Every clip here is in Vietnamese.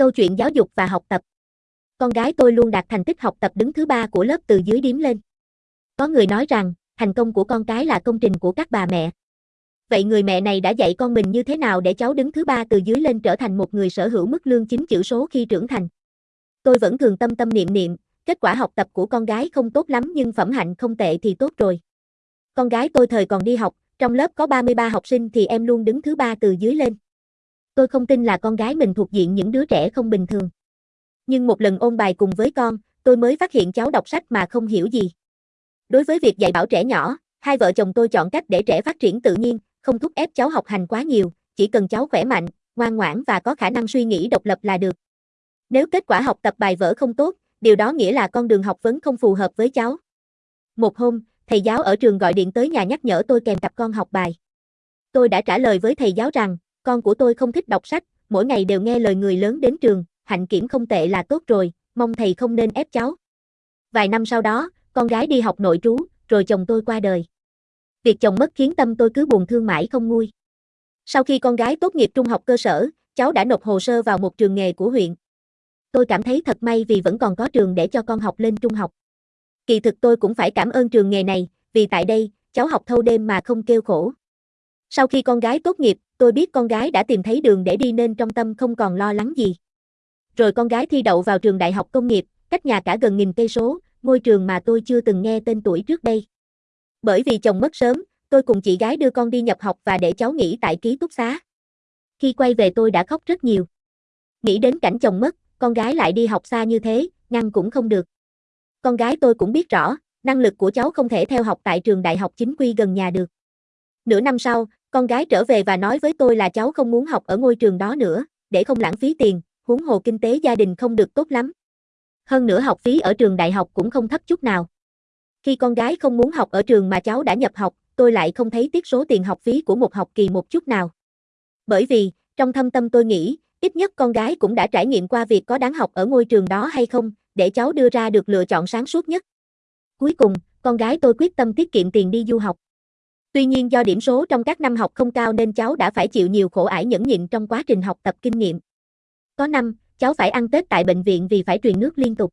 Câu chuyện giáo dục và học tập. Con gái tôi luôn đạt thành tích học tập đứng thứ ba của lớp từ dưới điếm lên. Có người nói rằng, thành công của con cái là công trình của các bà mẹ. Vậy người mẹ này đã dạy con mình như thế nào để cháu đứng thứ ba từ dưới lên trở thành một người sở hữu mức lương chính chữ số khi trưởng thành? Tôi vẫn thường tâm tâm niệm niệm, kết quả học tập của con gái không tốt lắm nhưng phẩm hạnh không tệ thì tốt rồi. Con gái tôi thời còn đi học, trong lớp có 33 học sinh thì em luôn đứng thứ ba từ dưới lên. Tôi không tin là con gái mình thuộc diện những đứa trẻ không bình thường. Nhưng một lần ôn bài cùng với con, tôi mới phát hiện cháu đọc sách mà không hiểu gì. Đối với việc dạy bảo trẻ nhỏ, hai vợ chồng tôi chọn cách để trẻ phát triển tự nhiên, không thúc ép cháu học hành quá nhiều, chỉ cần cháu khỏe mạnh, ngoan ngoãn và có khả năng suy nghĩ độc lập là được. Nếu kết quả học tập bài vở không tốt, điều đó nghĩa là con đường học vấn không phù hợp với cháu. Một hôm, thầy giáo ở trường gọi điện tới nhà nhắc nhở tôi kèm cặp con học bài. Tôi đã trả lời với thầy giáo rằng, con của tôi không thích đọc sách, mỗi ngày đều nghe lời người lớn đến trường, hạnh kiểm không tệ là tốt rồi, mong thầy không nên ép cháu. Vài năm sau đó, con gái đi học nội trú, rồi chồng tôi qua đời. Việc chồng mất khiến tâm tôi cứ buồn thương mãi không nguôi. Sau khi con gái tốt nghiệp trung học cơ sở, cháu đã nộp hồ sơ vào một trường nghề của huyện. Tôi cảm thấy thật may vì vẫn còn có trường để cho con học lên trung học. Kỳ thực tôi cũng phải cảm ơn trường nghề này, vì tại đây, cháu học thâu đêm mà không kêu khổ. Sau khi con gái tốt nghiệp, tôi biết con gái đã tìm thấy đường để đi nên trong tâm không còn lo lắng gì. Rồi con gái thi đậu vào trường đại học công nghiệp, cách nhà cả gần nghìn cây số, ngôi trường mà tôi chưa từng nghe tên tuổi trước đây. Bởi vì chồng mất sớm, tôi cùng chị gái đưa con đi nhập học và để cháu nghỉ tại ký túc xá. Khi quay về tôi đã khóc rất nhiều. Nghĩ đến cảnh chồng mất, con gái lại đi học xa như thế, ngăn cũng không được. Con gái tôi cũng biết rõ, năng lực của cháu không thể theo học tại trường đại học chính quy gần nhà được. Nửa năm sau, con gái trở về và nói với tôi là cháu không muốn học ở ngôi trường đó nữa, để không lãng phí tiền, huống hồ kinh tế gia đình không được tốt lắm. Hơn nữa học phí ở trường đại học cũng không thấp chút nào. Khi con gái không muốn học ở trường mà cháu đã nhập học, tôi lại không thấy tiếc số tiền học phí của một học kỳ một chút nào. Bởi vì, trong thâm tâm tôi nghĩ, ít nhất con gái cũng đã trải nghiệm qua việc có đáng học ở ngôi trường đó hay không, để cháu đưa ra được lựa chọn sáng suốt nhất. Cuối cùng, con gái tôi quyết tâm tiết kiệm tiền đi du học. Tuy nhiên do điểm số trong các năm học không cao nên cháu đã phải chịu nhiều khổ ải nhẫn nhịn trong quá trình học tập kinh nghiệm. Có năm, cháu phải ăn Tết tại bệnh viện vì phải truyền nước liên tục.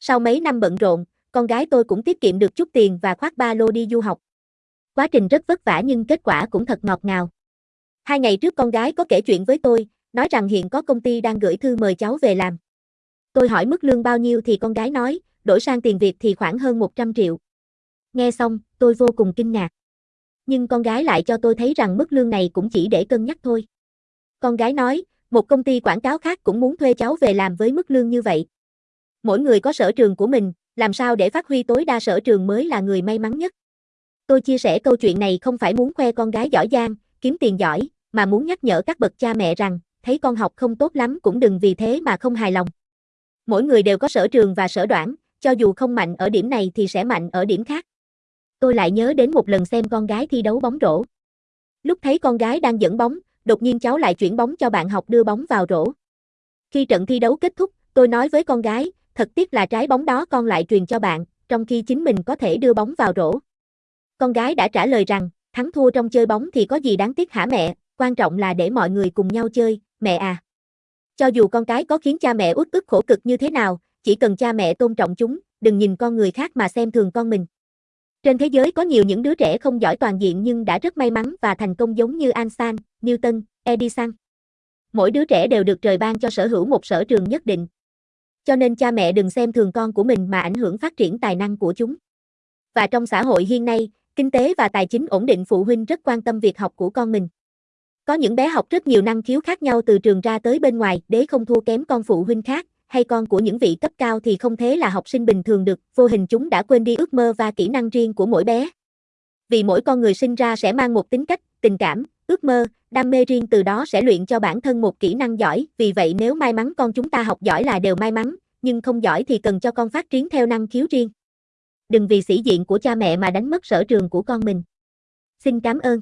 Sau mấy năm bận rộn, con gái tôi cũng tiết kiệm được chút tiền và khoác ba lô đi du học. Quá trình rất vất vả nhưng kết quả cũng thật ngọt ngào. Hai ngày trước con gái có kể chuyện với tôi, nói rằng hiện có công ty đang gửi thư mời cháu về làm. Tôi hỏi mức lương bao nhiêu thì con gái nói, đổi sang tiền Việt thì khoảng hơn 100 triệu. Nghe xong, tôi vô cùng kinh ngạc. Nhưng con gái lại cho tôi thấy rằng mức lương này cũng chỉ để cân nhắc thôi. Con gái nói, một công ty quảng cáo khác cũng muốn thuê cháu về làm với mức lương như vậy. Mỗi người có sở trường của mình, làm sao để phát huy tối đa sở trường mới là người may mắn nhất. Tôi chia sẻ câu chuyện này không phải muốn khoe con gái giỏi giang, kiếm tiền giỏi, mà muốn nhắc nhở các bậc cha mẹ rằng, thấy con học không tốt lắm cũng đừng vì thế mà không hài lòng. Mỗi người đều có sở trường và sở đoản, cho dù không mạnh ở điểm này thì sẽ mạnh ở điểm khác. Tôi lại nhớ đến một lần xem con gái thi đấu bóng rổ. Lúc thấy con gái đang dẫn bóng, đột nhiên cháu lại chuyển bóng cho bạn học đưa bóng vào rổ. Khi trận thi đấu kết thúc, tôi nói với con gái, thật tiếc là trái bóng đó con lại truyền cho bạn, trong khi chính mình có thể đưa bóng vào rổ. Con gái đã trả lời rằng, thắng thua trong chơi bóng thì có gì đáng tiếc hả mẹ, quan trọng là để mọi người cùng nhau chơi, mẹ à. Cho dù con cái có khiến cha mẹ uất ức khổ cực như thế nào, chỉ cần cha mẹ tôn trọng chúng, đừng nhìn con người khác mà xem thường con mình. Trên thế giới có nhiều những đứa trẻ không giỏi toàn diện nhưng đã rất may mắn và thành công giống như Einstein, Newton, Edison. Mỗi đứa trẻ đều được trời ban cho sở hữu một sở trường nhất định. Cho nên cha mẹ đừng xem thường con của mình mà ảnh hưởng phát triển tài năng của chúng. Và trong xã hội hiện nay, kinh tế và tài chính ổn định phụ huynh rất quan tâm việc học của con mình. Có những bé học rất nhiều năng khiếu khác nhau từ trường ra tới bên ngoài, để không thua kém con phụ huynh khác, hay con của những vị cấp cao thì không thế là học sinh bình thường được, vô hình chúng đã quên đi ước mơ và kỹ năng riêng của mỗi bé. Vì mỗi con người sinh ra sẽ mang một tính cách, tình cảm, ước mơ, đam mê riêng từ đó sẽ luyện cho bản thân một kỹ năng giỏi, vì vậy nếu may mắn con chúng ta học giỏi là đều may mắn, nhưng không giỏi thì cần cho con phát triển theo năng khiếu riêng. Đừng vì sĩ diện của cha mẹ mà đánh mất sở trường của con mình. Xin cảm ơn.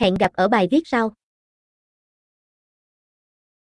Hẹn gặp ở bài viết sau.